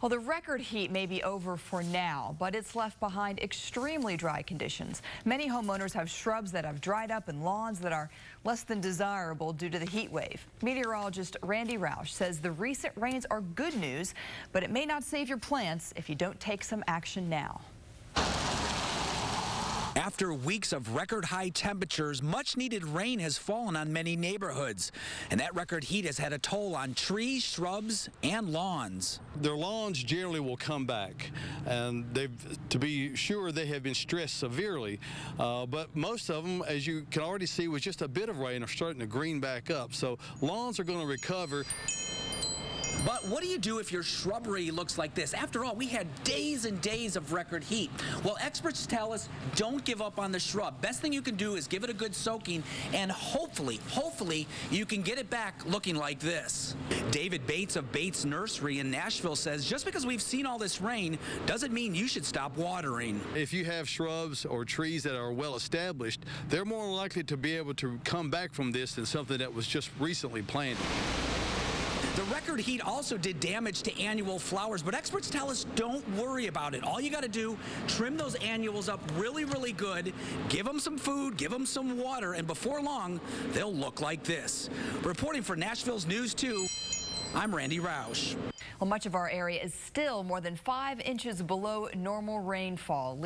Well, the record heat may be over for now, but it's left behind extremely dry conditions. Many homeowners have shrubs that have dried up and lawns that are less than desirable due to the heat wave. Meteorologist Randy Roush says the recent rains are good news, but it may not save your plants if you don't take some action now. After weeks of record high temperatures, much needed rain has fallen on many neighborhoods. And that record heat has had a toll on trees, shrubs, and lawns. Their lawns generally will come back. And they've, to be sure, they have been stressed severely. Uh, but most of them, as you can already see, with just a bit of rain, are starting to green back up. So lawns are going to recover. But what do you do if your shrubbery looks like this? After all, we had days and days of record heat. Well, experts tell us don't give up on the shrub. Best thing you can do is give it a good soaking, and hopefully, hopefully, you can get it back looking like this. David Bates of Bates Nursery in Nashville says just because we've seen all this rain doesn't mean you should stop watering. If you have shrubs or trees that are well established, they're more likely to be able to come back from this than something that was just recently planted. The record heat also did damage to annual flowers, but experts tell us don't worry about it. All you got to do, trim those annuals up really, really good, give them some food, give them some water, and before long, they'll look like this. Reporting for Nashville's News 2, I'm Randy Roush. Well, much of our area is still more than five inches below normal rainfall.